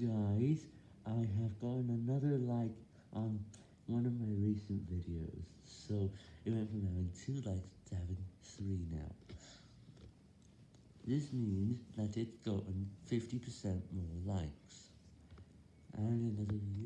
Guys, I have gotten another like on one of my recent videos, so it went from having 2 likes to having 3 now. This means that it's gotten 50% more likes, and another.